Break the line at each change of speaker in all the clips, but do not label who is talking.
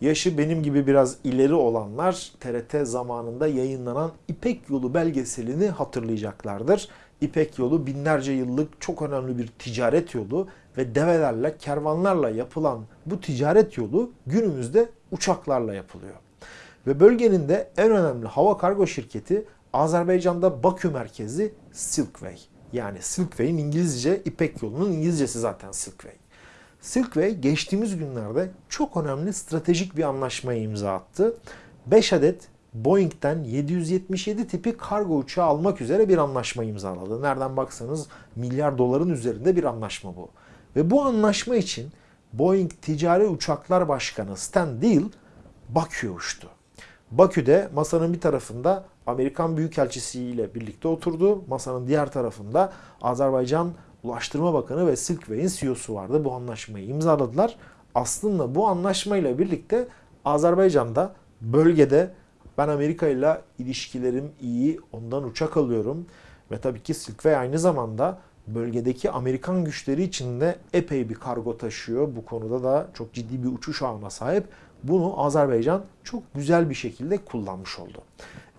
Yaşı benim gibi biraz ileri olanlar TRT zamanında yayınlanan İpek Yolu belgeselini hatırlayacaklardır. İpek Yolu binlerce yıllık çok önemli bir ticaret yolu ve develerle, kervanlarla yapılan bu ticaret yolu günümüzde uçaklarla yapılıyor. Ve bölgenin de en önemli hava kargo şirketi Azerbaycan'da Bakü merkezi Silkway. Yani Silkway'in İngilizce İpek Yolu'nun İngilizcesi zaten Silkway. Silkway geçtiğimiz günlerde çok önemli stratejik bir anlaşmaya imza attı. 5 adet Boeing'den 777 tipi kargo uçağı almak üzere bir anlaşma imzaladı. Nereden baksanız milyar doların üzerinde bir anlaşma bu. Ve bu anlaşma için Boeing Ticari Uçaklar Başkanı Stan Deal Bakü'ye uçtu. Bakü'de masanın bir tarafında Amerikan Büyükelçisi ile birlikte oturdu. Masanın diğer tarafında Azerbaycan Ulaştırma Bakanı ve Silkway'in CEO'su vardı. Bu anlaşmayı imzaladılar. Aslında bu anlaşmayla birlikte Azerbaycan'da bölgede ben Amerika ile ilişkilerim iyi, ondan uçak alıyorum. Ve tabii ki Silkway aynı zamanda bölgedeki Amerikan güçleri için de epey bir kargo taşıyor. Bu konuda da çok ciddi bir uçuş ağına sahip. Bunu Azerbaycan çok güzel bir şekilde kullanmış oldu.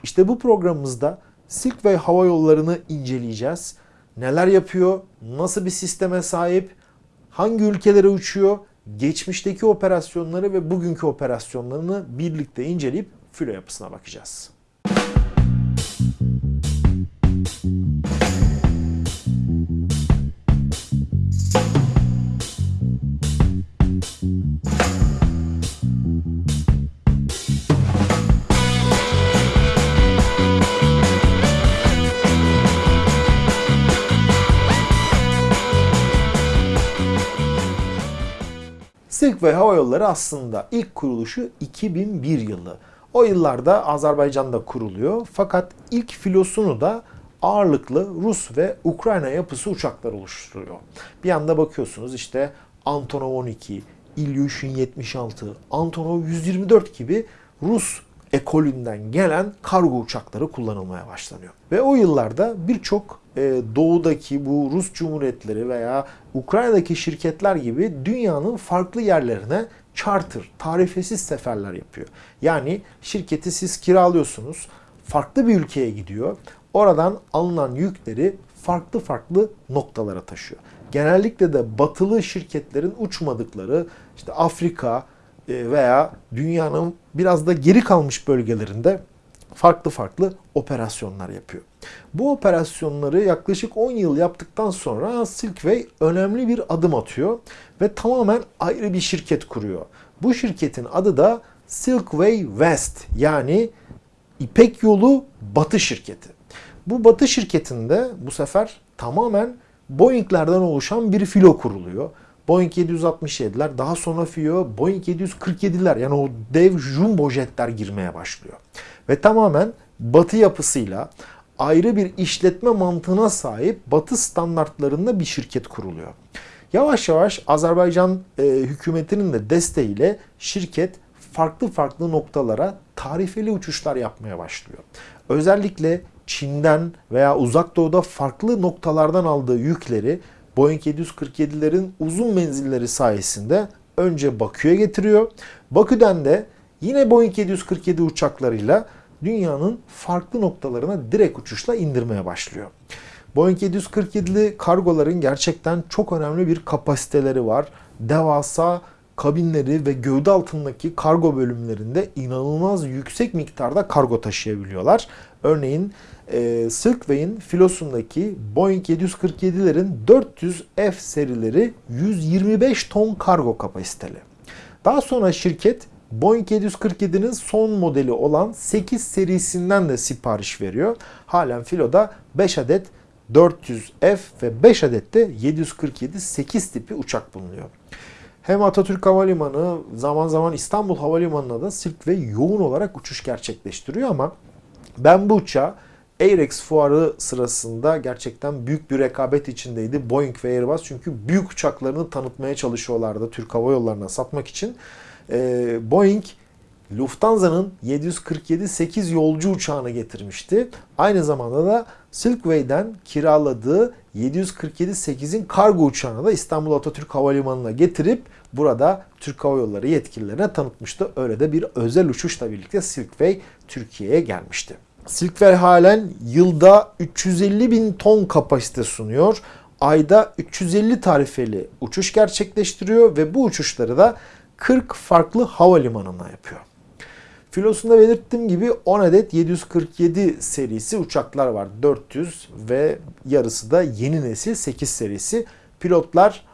İşte bu programımızda Silkway hava yollarını inceleyeceğiz. Neler yapıyor, nasıl bir sisteme sahip, hangi ülkelere uçuyor, geçmişteki operasyonları ve bugünkü operasyonlarını birlikte inceleyip filo yapısına bakacağız. Silkway Hava Yolları aslında ilk kuruluşu 2001 yılı. O yıllarda Azerbaycan'da kuruluyor fakat ilk filosunu da ağırlıklı Rus ve Ukrayna yapısı uçaklar oluşturuyor. Bir anda bakıyorsunuz işte Antonov 12, Ilyushin 76, Antonov 124 gibi Rus ekolünden gelen kargo uçakları kullanılmaya başlanıyor. Ve o yıllarda birçok doğudaki bu Rus cumhuriyetleri veya Ukrayna'daki şirketler gibi dünyanın farklı yerlerine charter, tarifesiz seferler yapıyor. Yani şirketi siz kiralıyorsunuz, farklı bir ülkeye gidiyor. Oradan alınan yükleri farklı farklı noktalara taşıyor. Genellikle de batılı şirketlerin uçmadıkları işte Afrika e, veya dünyanın biraz da geri kalmış bölgelerinde farklı farklı operasyonlar yapıyor. Bu operasyonları yaklaşık 10 yıl yaptıktan sonra Silkway önemli bir adım atıyor ve tamamen ayrı bir şirket kuruyor. Bu şirketin adı da Silkway West yani İpek Yolu Batı şirketi. Bu Batı şirketinde bu sefer tamamen Boeing'lerden oluşan bir filo kuruluyor. Boeing 767'ler, daha sonra FIO, Boeing 747'ler yani o dev jumbo jetler girmeye başlıyor. Ve tamamen batı yapısıyla ayrı bir işletme mantığına sahip batı standartlarında bir şirket kuruluyor. Yavaş yavaş Azerbaycan e, hükümetinin de desteğiyle şirket farklı farklı noktalara tarifeli uçuşlar yapmaya başlıyor. Özellikle Çin'den veya uzak doğuda farklı noktalardan aldığı yükleri Boeing 747'lerin uzun menzilleri sayesinde önce Bakü'ye getiriyor. Bakü'den de yine Boeing 747 uçaklarıyla dünyanın farklı noktalarına direkt uçuşla indirmeye başlıyor. Boeing 747'li kargoların gerçekten çok önemli bir kapasiteleri var. Devasa kabinleri ve gövde altındaki kargo bölümlerinde inanılmaz yüksek miktarda kargo taşıyabiliyorlar. Örneğin e, Silkway'in filosundaki Boeing 747'lerin 400 F serileri 125 ton kargo kapasiteli. Daha sonra şirket Boeing 747'nin son modeli olan 8 serisinden de sipariş veriyor. Halen filoda 5 adet 400F ve 5 adet de 747 8 tipi uçak bulunuyor. Hem Atatürk Havalimanı zaman zaman İstanbul Havalimanı'na da Silk ve yoğun olarak uçuş gerçekleştiriyor ama ben bu uçağı Airex fuarı sırasında gerçekten büyük bir rekabet içindeydi Boeing ve Airbus. Çünkü büyük uçaklarını tanıtmaya çalışıyorlardı Türk Hava Yolları'na satmak için. Ee, Boeing Lufthansa'nın 747-8 yolcu uçağını getirmişti. Aynı zamanda da Silkway'den kiraladığı 747-8'in kargo uçağını da İstanbul Atatürk Havalimanı'na getirip burada Türk Hava Yolları yetkililerine tanıtmıştı. Öyle de bir özel uçuşla birlikte Silkway Türkiye'ye gelmişti. Silkway halen yılda 350 bin ton kapasite sunuyor. Ayda 350 tarifeli uçuş gerçekleştiriyor ve bu uçuşları da 40 farklı havalimanına yapıyor. Filosunda belirttiğim gibi 10 adet 747 serisi uçaklar var. 400 ve yarısı da yeni nesil 8 serisi. Pilotlar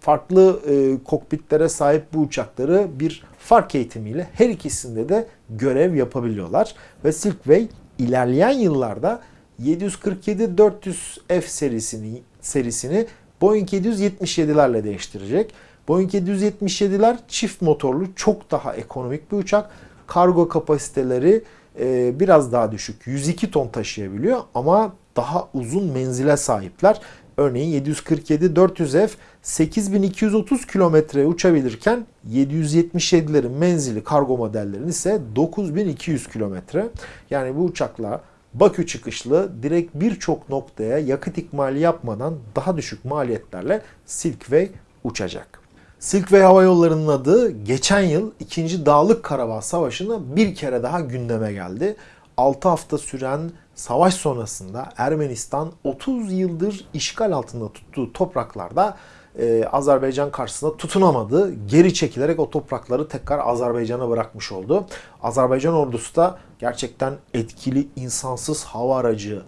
farklı e, kokpitlere sahip bu uçakları bir fark eğitimiyle her ikisinde de görev yapabiliyorlar. Ve Silkway ilerleyen yıllarda 747-400F serisini, serisini Boeing 777'lerle değiştirecek. Boeing 777'ler çift motorlu çok daha ekonomik bir uçak. Kargo kapasiteleri e, biraz daha düşük. 102 ton taşıyabiliyor ama daha uzun menzile sahipler. Örneğin 747-400F 8230 kilometre uçabilirken 777'lerin menzili kargo modellerinin ise 9200 kilometre. Yani bu uçakla Bakü çıkışlı direkt birçok noktaya yakıt ikmali yapmadan daha düşük maliyetlerle Silkway uçacak. Silkway Hava Yolları'nın adı geçen yıl 2. Dağlık Karabağ Savaşı'nda bir kere daha gündeme geldi. 6 hafta süren savaş sonrasında Ermenistan 30 yıldır işgal altında tuttuğu topraklarda e, Azerbaycan karşısında tutunamadı. Geri çekilerek o toprakları tekrar Azerbaycan'a bırakmış oldu. Azerbaycan ordusu da gerçekten etkili insansız hava aracı,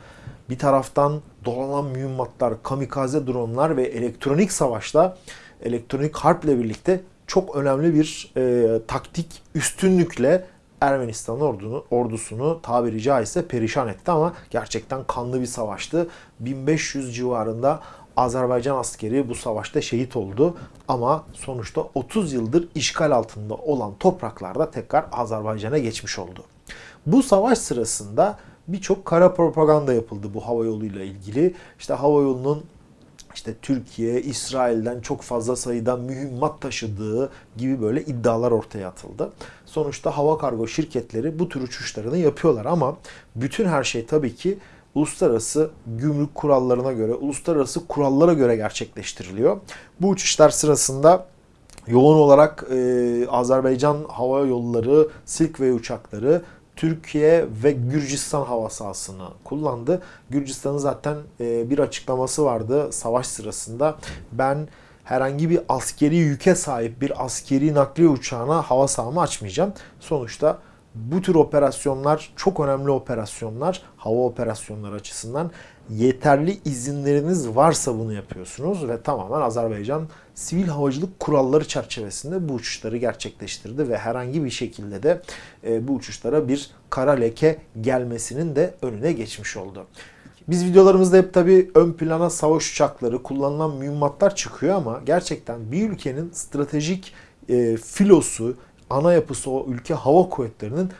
bir taraftan dolanan mühimmatlar, kamikaze dronlar ve elektronik savaşta elektronik harple birlikte çok önemli bir e, taktik üstünlükle Ermenistan ordunu, ordusunu tabiri caizse perişan etti ama gerçekten kanlı bir savaştı. 1500 civarında Azerbaycan askeri bu savaşta şehit oldu ama sonuçta 30 yıldır işgal altında olan topraklarda tekrar Azerbaycan'a geçmiş oldu. Bu savaş sırasında birçok kara propaganda yapıldı bu hava yoluyla ilgili. İşte hava yolunun işte Türkiye, İsrail'den çok fazla sayıda mühimmat taşıdığı gibi böyle iddialar ortaya atıldı. Sonuçta hava kargo şirketleri bu tür uçuşlarını yapıyorlar ama bütün her şey tabii ki uluslararası gümrük kurallarına göre, uluslararası kurallara göre gerçekleştiriliyor. Bu uçuşlar sırasında yoğun olarak e, Azerbaycan hava yolları, Silkway uçakları Türkiye ve Gürcistan hava sahasını kullandı. Gürcistan'ın zaten e, bir açıklaması vardı savaş sırasında. Ben herhangi bir askeri yüke sahip bir askeri nakliye uçağına hava sahamı açmayacağım. Sonuçta bu tür operasyonlar çok önemli operasyonlar. Hava operasyonları açısından yeterli izinleriniz varsa bunu yapıyorsunuz ve tamamen Azerbaycan sivil havacılık kuralları çerçevesinde bu uçuşları gerçekleştirdi ve herhangi bir şekilde de e, bu uçuşlara bir kara leke gelmesinin de önüne geçmiş oldu. Biz videolarımızda hep tabii ön plana savaş uçakları, kullanılan mühimmatlar çıkıyor ama gerçekten bir ülkenin stratejik e, filosu, ana yapısı o ülke hava kuvvetlerinin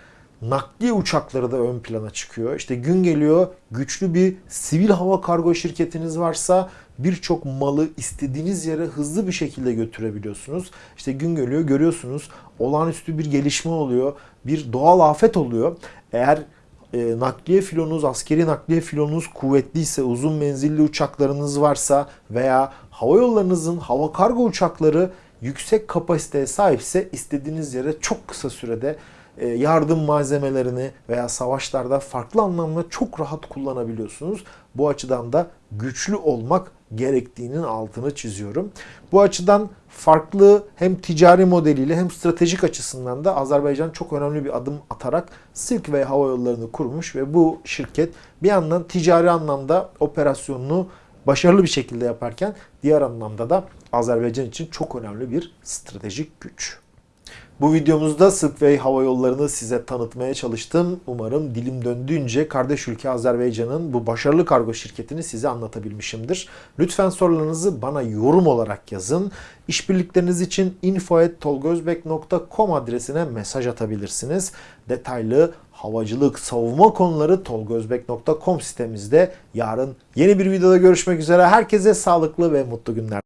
nakliye uçakları da ön plana çıkıyor. İşte gün geliyor güçlü bir sivil hava kargo şirketiniz varsa birçok malı istediğiniz yere hızlı bir şekilde götürebiliyorsunuz. İşte gün geliyor görüyorsunuz olağanüstü bir gelişme oluyor. Bir doğal afet oluyor. Eğer e, nakliye filonuz, askeri nakliye filonuz kuvvetliyse, uzun menzilli uçaklarınız varsa veya hava yollarınızın hava kargo uçakları yüksek kapasiteye sahipse istediğiniz yere çok kısa sürede yardım malzemelerini veya savaşlarda farklı anlamda çok rahat kullanabiliyorsunuz. Bu açıdan da güçlü olmak gerektiğinin altını çiziyorum. Bu açıdan farklı hem ticari modeliyle hem stratejik açısından da Azerbaycan çok önemli bir adım atarak Silk ve hava yollarını kurmuş ve bu şirket bir yandan ticari anlamda operasyonunu başarılı bir şekilde yaparken diğer anlamda da Azerbaycan için çok önemli bir stratejik güç. Bu videomuzda Sıkway Hava Yolları'nı size tanıtmaya çalıştım. Umarım dilim döndüğünce kardeş ülke Azerbaycan'ın bu başarılı kargo şirketini size anlatabilmişimdir. Lütfen sorularınızı bana yorum olarak yazın. İşbirlikleriniz için info.tolgozbek.com adresine mesaj atabilirsiniz. Detaylı havacılık, savunma konuları tolgozbek.com sitemizde. Yarın yeni bir videoda görüşmek üzere. Herkese sağlıklı ve mutlu günler.